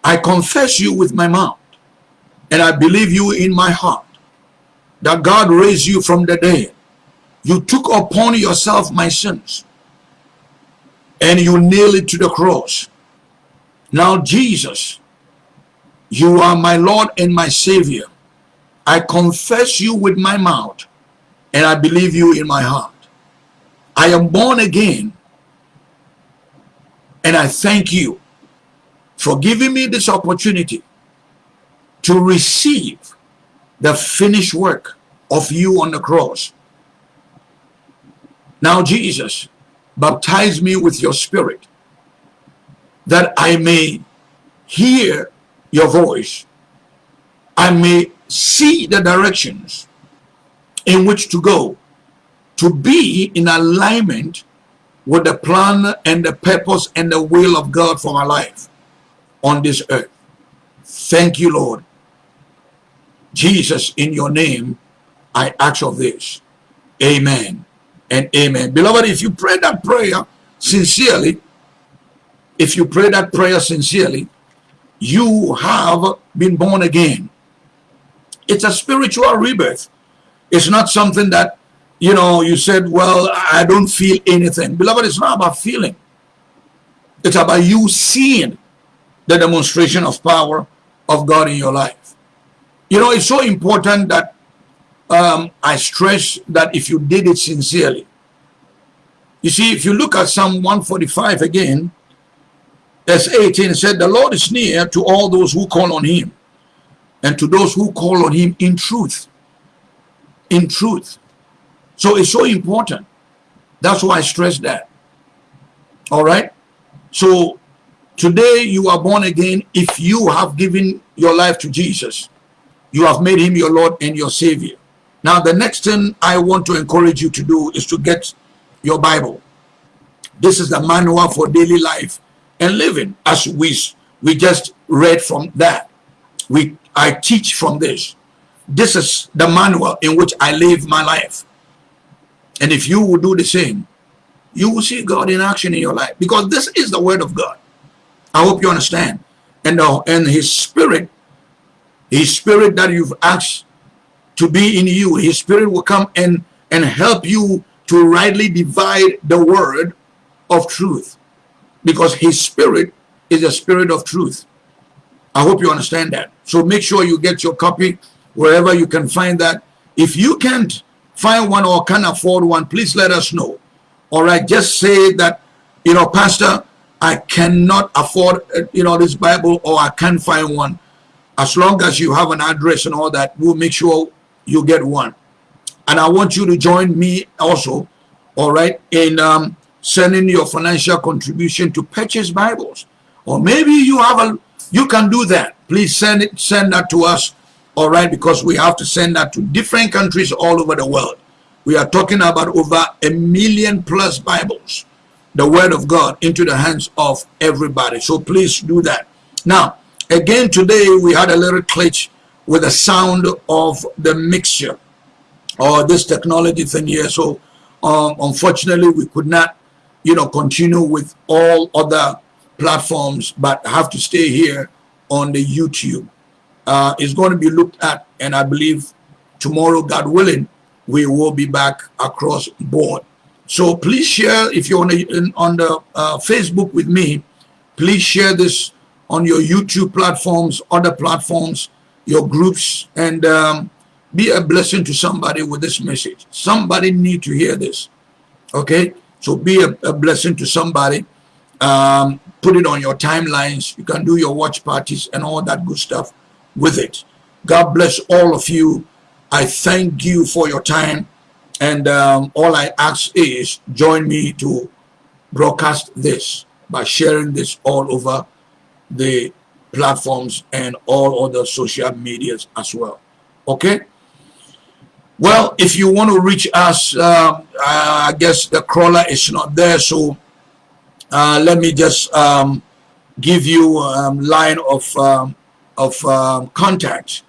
I confess you with my mouth and I believe you in my heart that God raised you from the dead. You took upon yourself my sins and you nailed it to the cross. Now, Jesus, you are my Lord and my Savior. I confess you with my mouth and I believe you in my heart. I am born again and I thank you for giving me this opportunity to receive the finished work of you on the cross. Now, Jesus, baptize me with your spirit that I may hear your voice. I may see the directions in which to go to be in alignment with the plan and the purpose and the will of God for my life on this earth. Thank you, Lord. Jesus, in your name, I ask of this. Amen and amen. Beloved, if you pray that prayer sincerely, if you pray that prayer sincerely, you have been born again. It's a spiritual rebirth. It's not something that you know, you said, well, I don't feel anything. Beloved, it's not about feeling. It's about you seeing the demonstration of power of God in your life. You know, it's so important that um, I stress that if you did it sincerely. You see, if you look at Psalm 145 again, verse 18 said, The Lord is near to all those who call on him and to those who call on him in truth. In truth. So it's so important. That's why I stress that. All right. So today you are born again. If you have given your life to Jesus, you have made him your Lord and your Savior. Now, the next thing I want to encourage you to do is to get your Bible. This is the manual for daily life and living as we, we just read from that. We I teach from this. This is the manual in which I live my life. And if you will do the same, you will see God in action in your life because this is the word of God. I hope you understand. And, uh, and his spirit, his spirit that you've asked to be in you, his spirit will come and, and help you to rightly divide the word of truth because his spirit is a spirit of truth. I hope you understand that. So make sure you get your copy wherever you can find that. If you can't find one or can afford one, please let us know. All right, just say that, you know, Pastor, I cannot afford, uh, you know, this Bible or I can't find one. As long as you have an address and all that, we'll make sure you get one. And I want you to join me also, all right, in um, sending your financial contribution to purchase Bibles. Or maybe you have a, you can do that. Please send it, send that to us all right because we have to send that to different countries all over the world. We are talking about over a million plus bibles the word of god into the hands of everybody. So please do that. Now again today we had a little glitch with the sound of the mixture or this technology thing here. So um, unfortunately we could not you know continue with all other platforms but have to stay here on the youtube uh, is going to be looked at and I believe tomorrow God willing we will be back across board. So please share if you're on, the, on the uh, Facebook with me please share this on your YouTube platforms other platforms your groups and um, be a blessing to somebody with this message. Somebody need to hear this okay? So be a, a blessing to somebody. Um, put it on your timelines. You can do your watch parties and all that good stuff with it. God bless all of you. I thank you for your time. And um, all I ask is join me to broadcast this by sharing this all over the platforms and all other social medias as well. Okay? Well, if you want to reach us, uh, I guess the crawler is not there. So uh, let me just um, give you a um, line of um, of um, contact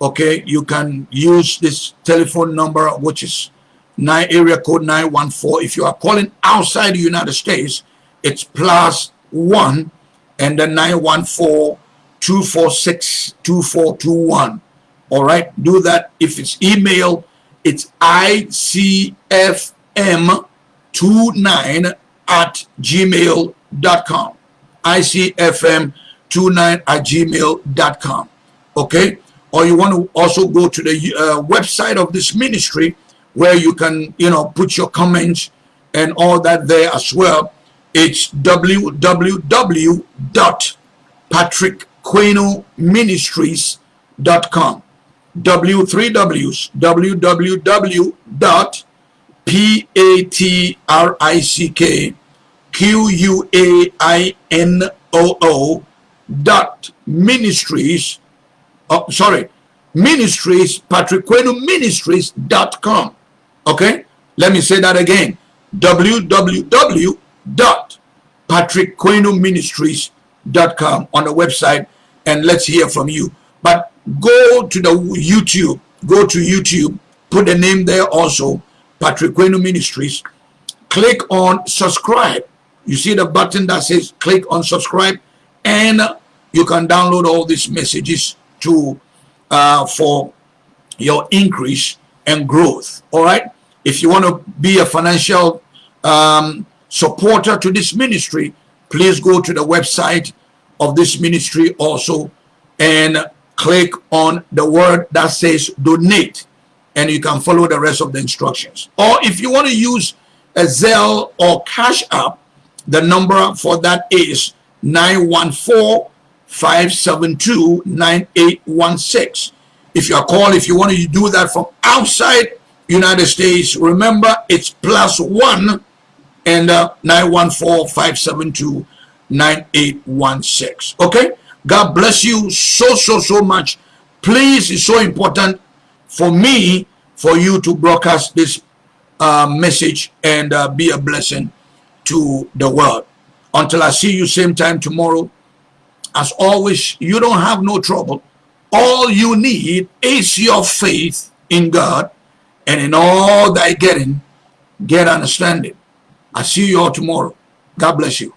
okay? You can use this telephone number which is 9 area code 914 if you are calling outside the united states it's plus one and then 914 246 2421 all right? Do that. If it's email it's icfm29 at gmail.com icfm 29 at gmail.com. Okay? Or you want to also go to the uh, website of this ministry where you can, you know, put your comments and all that there as well. It's www.patrickquenoministries.com. W3 W's www.patrickquenoo dot ministries oh, sorry ministries patriqueno ministries dot com. Okay? Let me say that again. www dot patriqueno ministries dot com on the website and let's hear from you. But go to the youtube go to youtube put the name there also patriqueno ministries. Click on subscribe. You see the button that says click on subscribe and you can download all these messages to uh, for your increase and growth. All right? If you want to be a financial um, supporter to this ministry please go to the website of this ministry also and click on the word that says donate and you can follow the rest of the instructions. Or if you want to use a Zelle or Cash App the number for that is 914-572-9816. If you are called, if you want to do that from outside United States, remember it's plus one and uh, 914-572-9816. Okay? God bless you so, so, so much. Please, it's so important for me for you to broadcast this uh, message and uh, be a blessing to the world. Until I see you same time tomorrow, as always, you don't have no trouble all you need is your faith in God, and in all thy getting, get understanding. I see you all tomorrow. God bless you.